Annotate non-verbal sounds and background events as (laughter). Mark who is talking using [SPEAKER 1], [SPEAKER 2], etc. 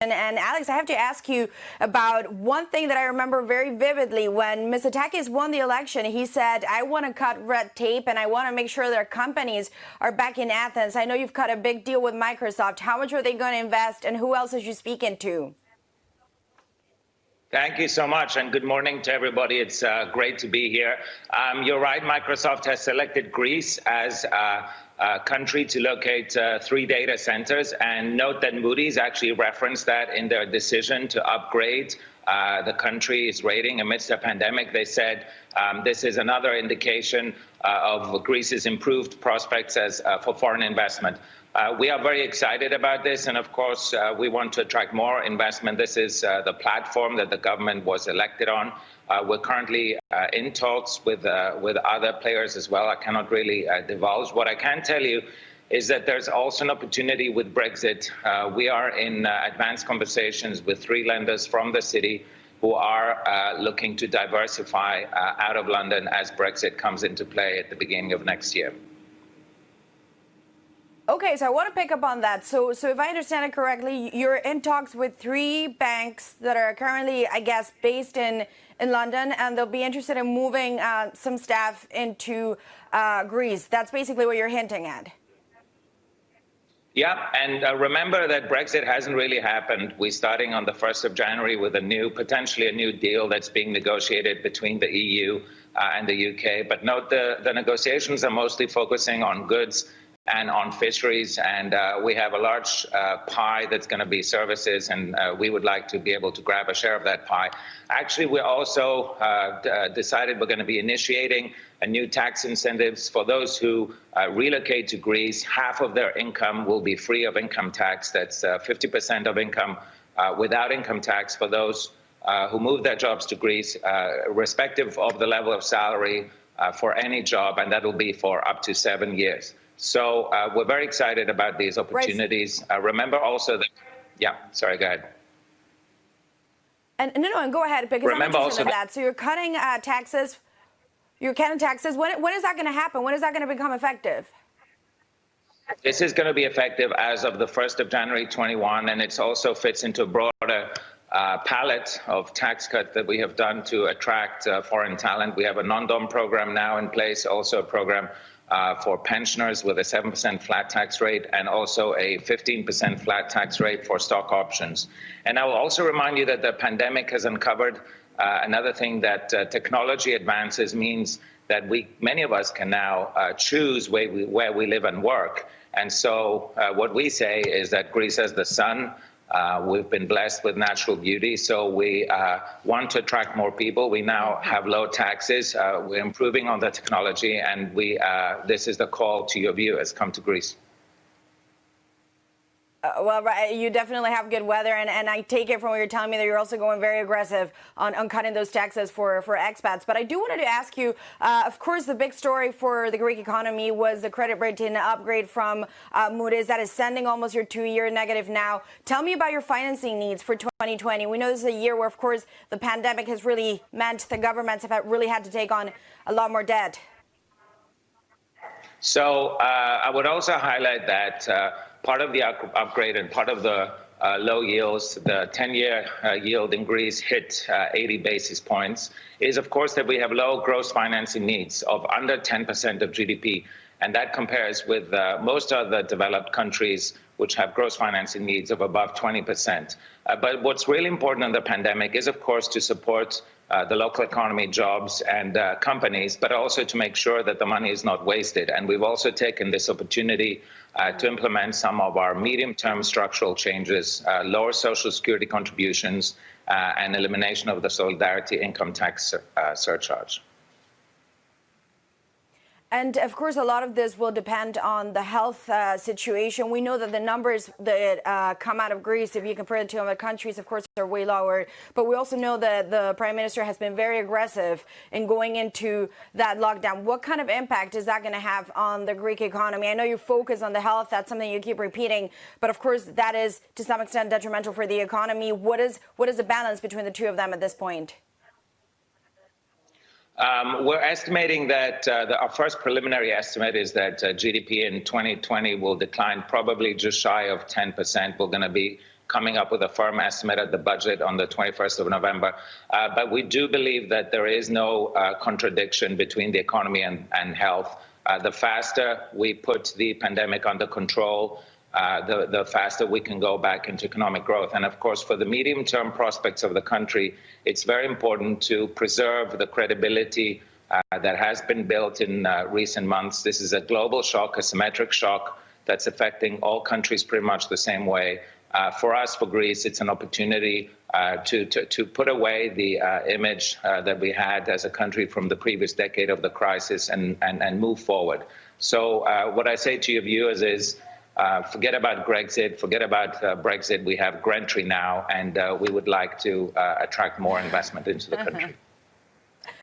[SPEAKER 1] And Alex, I have to ask you about one thing that I remember very vividly. When Mitsotakis won the election, he said, I want to cut red tape and I want to make sure their companies are back in Athens. I know you've cut a big deal with Microsoft. How much are they going to invest and who else is you speaking to?
[SPEAKER 2] Thank you so much, and good morning to everybody. It's uh, great to be here. Um, you're right, Microsoft has selected Greece as uh, a country to locate uh, three data centers, and note that Moody's actually referenced that in their decision to upgrade uh, the country's rating amidst a pandemic. They said um, this is another indication uh, of Greece's improved prospects as, uh, for foreign investment. Uh, we are very excited about this, and of course, uh, we want to attract more investment. This is uh, the platform that the government was elected on. Uh, we're currently uh, in talks with uh, with other players as well. I cannot really divulge. What I can tell you is that there's also an opportunity with Brexit. we are in advanced conversations with three lenders from the city who are looking to diversify out of London as Brexit comes into play at the beginning of next year.
[SPEAKER 1] Okay, so I want to pick up on that. So, so if I understand it correctly, you're in talks with three banks that are currently, I guess, based in in London, and they'll be interested in moving uh, some staff into uh, Greece. That's basically what you're hinting at.
[SPEAKER 2] Yeah, and uh, remember that Brexit hasn't really happened. We're starting on the 1st of January with a new, potentially a new deal that's being negotiated between the EU uh, and the UK. But note the, the negotiations are mostly focusing on goods and on fisheries. And uh, we have a large uh, pie that's going to be services, and uh, we would like to be able to grab a share of that pie. Actually, we also uh, uh, decided we're going to be initiating a new tax incentives for those who uh, relocate to Greece. Half of their income will be free of income tax. That's 50% of income without income tax for those who move their jobs to Greece, respective of the level of salary for any job, and that will be for up to seven years. So uh, we're very excited about these opportunities. Right. Uh, remember also that, yeah, sorry, go ahead.
[SPEAKER 1] And no, no, and go ahead because remember I'm interested in that. So you're cutting uh, taxes. You're cutting taxes. When, when is that going to happen? When is that going to become effective?
[SPEAKER 2] This is going to be effective as of the 1st of January 21, and it also fits into a broader uh, palette of tax cuts that we have done to attract uh, foreign talent. We have a non-dom program now in place, also a program uh, for pensioners with a 7% flat tax rate and also a 15% flat tax rate for stock options. And I will also remind you that the pandemic has uncovered uh, another thing that uh, technology advances means that we, many of us can now uh, choose where we, where we live and work. And so uh, what we say is that Greece has the sun, uh, we've been blessed with natural beauty, so we uh, want to attract more people. We now have low taxes. Uh, we're improving on the technology, and we, uh, this is the call to your viewers. Come to Greece.
[SPEAKER 1] Uh, well, right, you definitely have good weather, and, and I take it from what you're telling me that you're also going very aggressive on, on cutting those taxes for, for expats. But I do wanted to ask you, uh, of course, the big story for the Greek economy was the credit rating upgrade from uh, Moody's that is sending almost your two-year negative now. Tell me about your financing needs for 2020. We know this is a year where, of course, the pandemic has really meant the governments have really had to take on a lot more debt.
[SPEAKER 2] So uh, I would also highlight that uh, part of the upgrade and part of the uh, low yields, the 10-year uh, yield in Greece hit uh, 80 basis points, is of course that we have low gross financing needs of under 10% of GDP. And that compares with uh, most other developed countries which have gross financing needs of above 20%. Uh, but what's really important in the pandemic is, of course, to support uh, the local economy, jobs, and uh, companies, but also to make sure that the money is not wasted. And we've also taken this opportunity uh, to implement some of our medium-term structural changes, uh, lower social security contributions, uh, and elimination of the solidarity income tax uh, surcharge.
[SPEAKER 1] And of course, a lot of this will depend on the health uh, situation. We know that the numbers that uh, come out of Greece, if you compare it to other countries, of course, are way lower. But we also know that the prime minister has been very aggressive in going into that lockdown. What kind of impact is that going to have on the Greek economy? I know you focus on the health. That's something you keep repeating. But of course, that is to some extent detrimental for the economy. What is what is the balance between the two of them at this point?
[SPEAKER 2] Um, we're estimating that uh, the, our first preliminary estimate is that uh, GDP in 2020 will decline probably just shy of 10%. We're going to be coming up with a firm estimate at the budget on the 21st of November. Uh, but we do believe that there is no uh, contradiction between the economy and, and health. Uh, the faster we put the pandemic under control, uh, the, the faster we can go back into economic growth. And of course, for the medium term prospects of the country, it's very important to preserve the credibility uh, that has been built in uh, recent months. This is a global shock, a symmetric shock that's affecting all countries pretty much the same way. Uh, for us, for Greece, it's an opportunity uh, to, to, to, put away the uh, image that we had as a country from the previous decade of the crisis and, and, and move forward. So what I say to your viewers is, uh, forget about Grexit, forget about uh, Brexit. We have Grentree now, and uh, we would like to attract more investment into the country. (laughs)